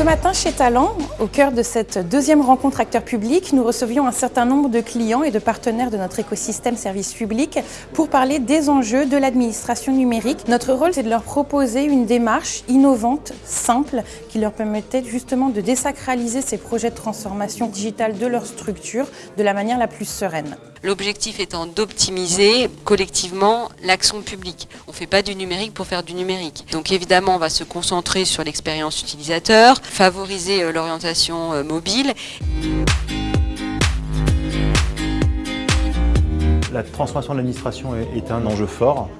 Ce matin, chez Talent, au cœur de cette deuxième rencontre acteur public, nous recevions un certain nombre de clients et de partenaires de notre écosystème service public pour parler des enjeux de l'administration numérique. Notre rôle, c'est de leur proposer une démarche innovante, simple, qui leur permettait justement de désacraliser ces projets de transformation digitale de leur structure de la manière la plus sereine. L'objectif étant d'optimiser collectivement l'action publique. On ne fait pas du numérique pour faire du numérique. Donc évidemment, on va se concentrer sur l'expérience utilisateur, favoriser euh, l'orientation euh, mobile. La transformation de l'administration est un enjeu fort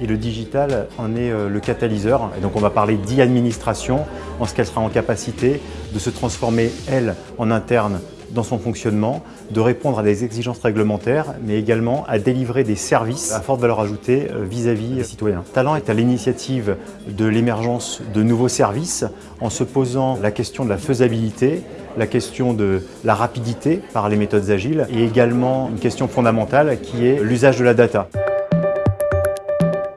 et le digital en est euh, le catalyseur. Et donc on va parler d'e-administration en ce qu'elle sera en capacité de se transformer, elle, en interne dans son fonctionnement, de répondre à des exigences réglementaires, mais également à délivrer des services à forte valeur ajoutée euh, vis-à-vis des citoyens. Talent est à l'initiative de l'émergence de nouveaux services en se posant la question de la faisabilité, la question de la rapidité par les méthodes agiles et également une question fondamentale qui est l'usage de la data.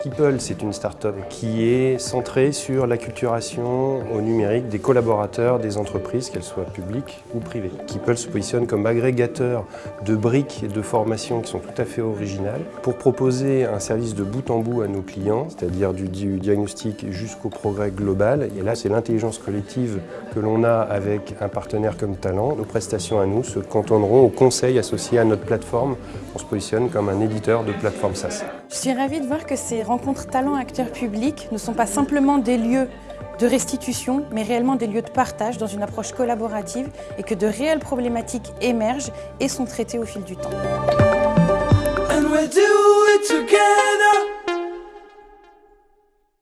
Keeple, c'est une start-up qui est centrée sur l'acculturation au numérique des collaborateurs des entreprises, qu'elles soient publiques ou privées. Keeple se positionne comme agrégateur de briques et de formations qui sont tout à fait originales pour proposer un service de bout en bout à nos clients, c'est-à-dire du, diagnostic jusqu'au progrès global. Et là, c'est l'intelligence collective que l'on a avec un partenaire comme Talent. Nos prestations à nous se cantonneront aux conseils associés à notre plateforme. On se positionne comme un éditeur de plateforme SaaS. Je suis ravie de voir que ces rencontres talents acteurs publics ne sont pas simplement des lieux de restitution, mais réellement des lieux de partage dans une approche collaborative et que de réelles problématiques émergent et sont traitées au fil du temps.